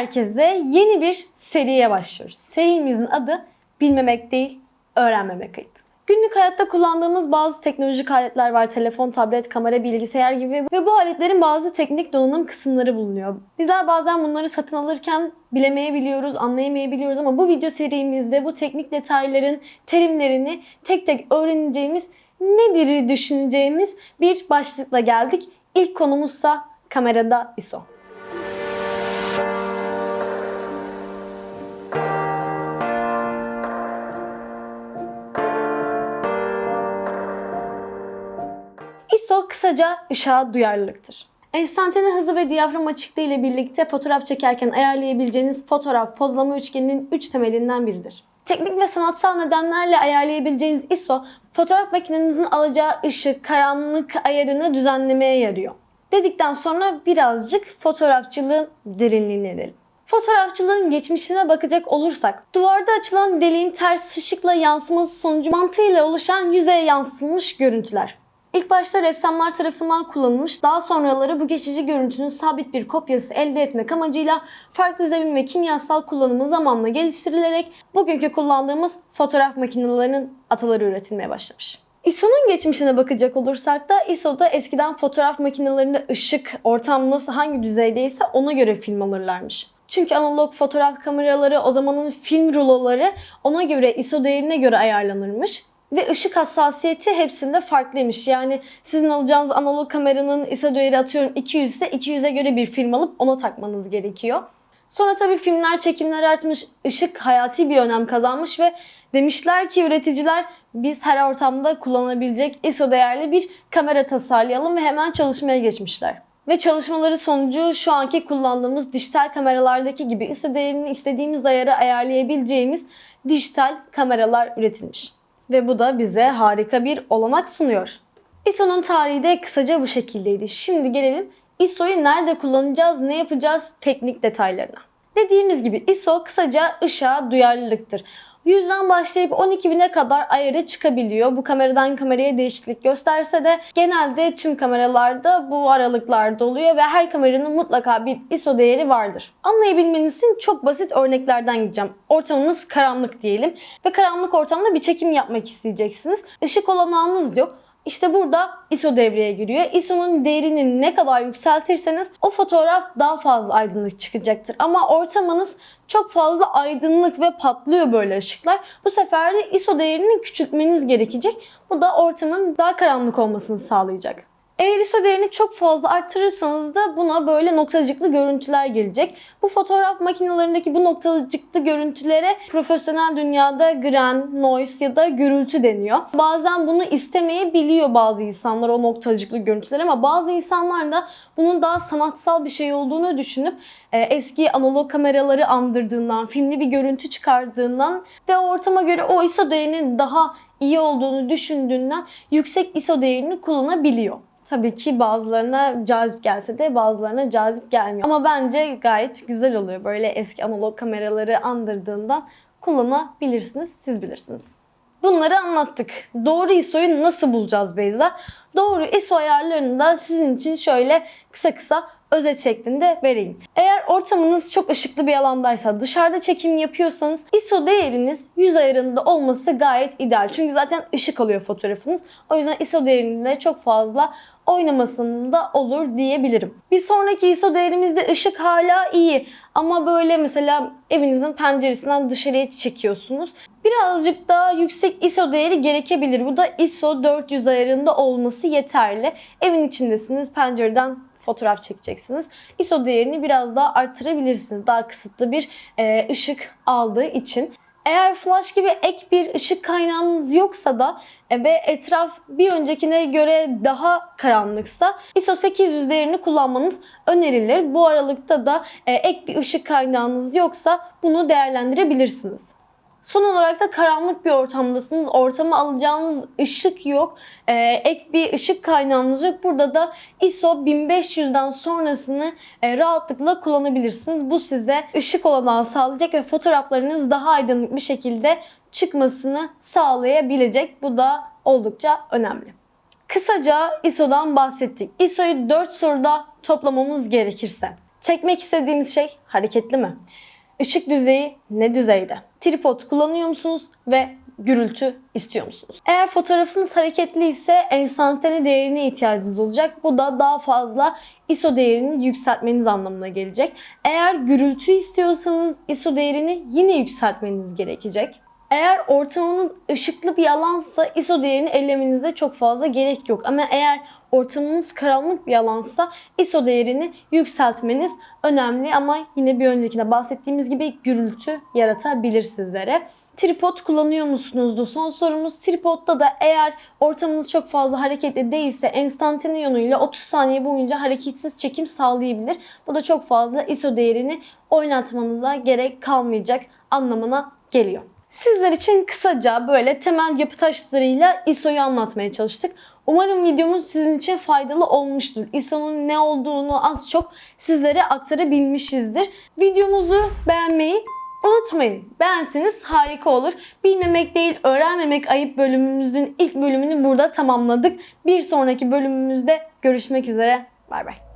herkese. Yeni bir seriye başlıyoruz. Serimizin adı bilmemek değil, öğrenmemek ayıp. Günlük hayatta kullandığımız bazı teknolojik aletler var. Telefon, tablet, kamera, bilgisayar gibi ve bu aletlerin bazı teknik donanım kısımları bulunuyor. Bizler bazen bunları satın alırken bilemeyebiliyoruz, anlayamayabiliyoruz ama bu video serimizde bu teknik detayların terimlerini tek tek öğreneceğimiz, nedir düşüneceğimiz bir başlıkla geldik. İlk konumuzsa kamerada ISO. ISO kısaca ışığa duyarlılıktır. Enstantane hızı ve diyafram açıklığı ile birlikte fotoğraf çekerken ayarlayabileceğiniz fotoğraf pozlama üçgeninin 3 temelinden biridir. Teknik ve sanatsal nedenlerle ayarlayabileceğiniz ISO, fotoğraf makinenizin alacağı ışık, karanlık ayarını düzenlemeye yarıyor. Dedikten sonra birazcık fotoğrafçılığın derinliğine inelim. Fotoğrafçılığın geçmişine bakacak olursak, duvarda açılan deliğin ters ışıkla yansıması sonucu mantığıyla oluşan yüzeye yansıtılmış görüntüler. İlk başta ressamlar tarafından kullanılmış, daha sonraları bu geçici görüntünün sabit bir kopyası elde etmek amacıyla farklı zemin ve kimyasal kullanımı zamanla geliştirilerek bugünkü kullandığımız fotoğraf makinelerinin ataları üretilmeye başlamış. ISO'nun geçmişine bakacak olursak da ISO'da eskiden fotoğraf makinelerinde ışık, ortam nasıl hangi düzeydeyse ona göre film alırlarmış. Çünkü analog fotoğraf kameraları o zamanın film ruloları ona göre ISO değerine göre ayarlanırmış. Ve ışık hassasiyeti hepsinde farklıymış. Yani sizin alacağınız analog kameranın ISO değeri atıyorum 200 ise 200'e göre bir film alıp ona takmanız gerekiyor. Sonra tabii filmler, çekimler artmış, ışık hayati bir önem kazanmış ve demişler ki üreticiler biz her ortamda kullanabilecek ISO değerli bir kamera tasarlayalım ve hemen çalışmaya geçmişler. Ve çalışmaları sonucu şu anki kullandığımız dijital kameralardaki gibi ISO değerini istediğimiz ayara ayarlayabileceğimiz dijital kameralar üretilmiş. Ve bu da bize harika bir olanak sunuyor. ISO'nun tarihi de kısaca bu şekildeydi. Şimdi gelelim ISO'yu nerede kullanacağız, ne yapacağız teknik detaylarına. Dediğimiz gibi ISO kısaca ışığa duyarlılıktır. 100'den başlayıp 12.000'e kadar ayarı çıkabiliyor. Bu kameradan kameraya değişiklik gösterse de genelde tüm kameralarda bu aralıklarda oluyor ve her kameranın mutlaka bir ISO değeri vardır. Anlayabilmeniz için çok basit örneklerden gideceğim. Ortamınız karanlık diyelim ve karanlık ortamda bir çekim yapmak isteyeceksiniz. Işık olanağınız yok. İşte burada ISO devreye giriyor. ISO'nun değerini ne kadar yükseltirseniz o fotoğraf daha fazla aydınlık çıkacaktır. Ama ortamınız çok fazla aydınlık ve patlıyor böyle ışıklar. Bu sefer de ISO değerini küçültmeniz gerekecek. Bu da ortamın daha karanlık olmasını sağlayacak. Eğer ISO değerini çok fazla arttırırsanız da buna böyle noktacıklı görüntüler gelecek. Bu fotoğraf makinelerindeki bu noktacıklı görüntülere profesyonel dünyada grain, noise ya da gürültü deniyor. Bazen bunu istemeyebiliyor bazı insanlar o noktacıklı görüntüler ama bazı insanlar da bunun daha sanatsal bir şey olduğunu düşünüp e, eski analog kameraları andırdığından, filmli bir görüntü çıkardığından ve ortama göre o ISO değerinin daha iyi olduğunu düşündüğünden yüksek ISO değerini kullanabiliyor. Tabii ki bazılarına cazip gelse de bazılarına cazip gelmiyor. Ama bence gayet güzel oluyor. Böyle eski analog kameraları andırdığından kullanabilirsiniz. Siz bilirsiniz. Bunları anlattık. Doğru ISO'yu nasıl bulacağız Beyza? Doğru ISO ayarlarını da sizin için şöyle kısa kısa özet şeklinde vereyim. Eğer ortamınız çok ışıklı bir alandaysa, dışarıda çekim yapıyorsanız ISO değeriniz 100 ayarında olması gayet ideal. Çünkü zaten ışık alıyor fotoğrafınız. O yüzden ISO değerinde çok fazla oynamasınız da olur diyebilirim. Bir sonraki ISO değerimizde ışık hala iyi ama böyle mesela evinizin penceresinden dışarıya çekiyorsunuz. Birazcık daha yüksek ISO değeri gerekebilir. Bu da ISO 400 ayarında olması yeterli. Evin içindesiniz, pencereden fotoğraf çekeceksiniz. ISO değerini biraz daha arttırabilirsiniz. Daha kısıtlı bir ışık aldığı için. Eğer flash gibi ek bir ışık kaynağınız yoksa da e, ve etraf bir öncekine göre daha karanlıksa ISO 800 değerini kullanmanız önerilir. Bu aralıkta da e, ek bir ışık kaynağınız yoksa bunu değerlendirebilirsiniz. Son olarak da karanlık bir ortamdasınız. Ortama alacağınız ışık yok. Ee, ek bir ışık kaynağınız yok. Burada da ISO 1500'den sonrasını e, rahatlıkla kullanabilirsiniz. Bu size ışık olanağı sağlayacak ve fotoğraflarınız daha aydınlık bir şekilde çıkmasını sağlayabilecek. Bu da oldukça önemli. Kısaca ISO'dan bahsettik. ISO'yu 4 soruda toplamamız gerekirse. Çekmek istediğimiz şey hareketli mi? Işık düzeyi ne düzeyde? Tripod kullanıyor musunuz ve gürültü istiyor musunuz? Eğer fotoğrafınız hareketli ise enstantane değerine ihtiyacınız olacak. Bu da daha fazla ISO değerini yükseltmeniz anlamına gelecek. Eğer gürültü istiyorsanız ISO değerini yine yükseltmeniz gerekecek. Eğer ortamınız ışıklı bir alansa ISO değerini ellemenize çok fazla gerek yok. Ama eğer ortamınız karanlık bir alansa ISO değerini yükseltmeniz önemli ama yine bir öncekinde bahsettiğimiz gibi gürültü yaratabilir sizlere. Tripod kullanıyor musunuzdu? Son sorumuz tripodda da eğer ortamınız çok fazla hareketli değilse enstantane yönüyle 30 saniye boyunca hareketsiz çekim sağlayabilir. Bu da çok fazla ISO değerini oynatmanıza gerek kalmayacak anlamına geliyor. Sizler için kısaca böyle temel yapı taşlarıyla ISO'yu anlatmaya çalıştık. Umarım videomuz sizin için faydalı olmuştur. ISO'nun ne olduğunu az çok sizlere aktarabilmişizdir. Videomuzu beğenmeyi unutmayın. Beğenseniz harika olur. Bilmemek değil, öğrenmemek ayıp bölümümüzün ilk bölümünü burada tamamladık. Bir sonraki bölümümüzde görüşmek üzere. Bay bay.